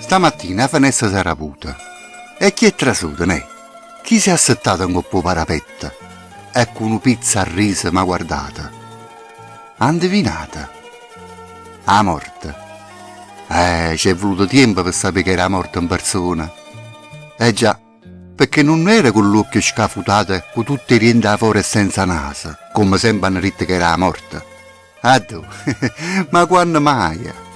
Stamattina la finestra si era avuta. E chi è trasuto, ne? Chi si è assettato in coppo parapetta? Ecco una pizza a riso ma guardata. Ha indovinata. A morte. Eh, ci è voluto tempo per sapere che era morta in persona. Eh già, perché non era con l'occhio scafutato con tutti i rienti fuori senza naso, come sempre hanno detto che era morta. Ah tu, ma quando mai?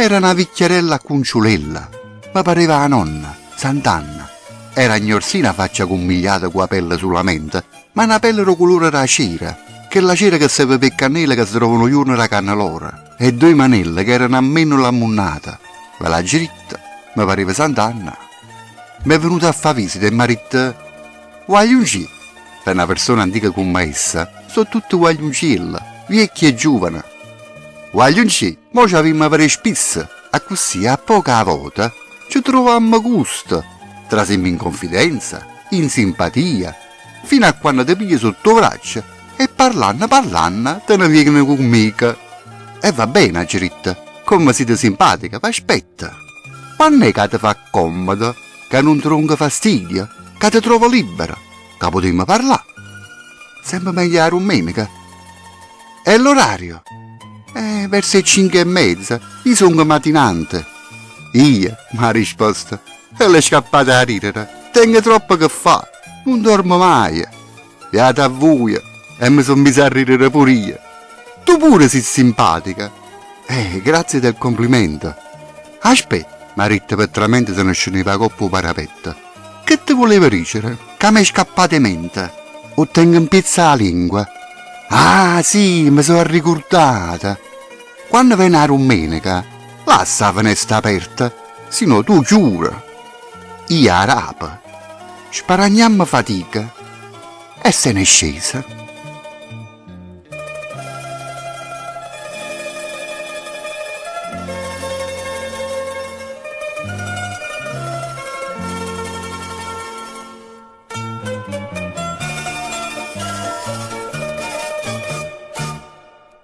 Era una vecchierella cunciulella, ma pareva la nonna, Sant'Anna. Era gnorsina faccia commigliata con la pelle sulla mente, ma una pelle colore da cera, che la cera che serve per cannelle che si trovano giorno da cannellora, e due manelle che erano almeno la munnata. Ma la dritta, mi pareva Sant'Anna. Mi è venuta a fare visita e mi ha detto, guagliunci, per una persona antica come essa, sono tutti guagliuncilla, vecchi e giovani. Guagliunci, mo ci avevamo per spisse, a così a poca volta ci trovammo gusto, trasemmo in confidenza, in simpatia, fino a quando ti pigli sotto braccio e parlando parlando te ne vieni con mica. E va bene, Giritta, come siete simpatica, ma aspetta. Quando è che ti fa comodo, che non rompe fastidio, che ti trovo libera, che potremmo parlare? Sempre meglio la domenica. E l'orario? Eh, verso le cinque e mezza, io sono mattinante. Io, mi ha risposto, e le scappate a ridere. Tengo troppo che fa, non dormo mai. Beata a voi, e mi sono messo a ridere pure io. Tu pure sei simpatica. Eh, grazie del complimento. Aspetta, mi ha detto petramente se ne scendeva coppo parapetto. Che ti voleva dicere? Che mi è scappata in mente. O tengo in pizza la lingua. Ah, sì, mi sono ricordata. Quando viene la domenica, lascia la finestra aperta, se no tu chiura. Io a rapa. Sparagniamo fatica. E se ne scesa.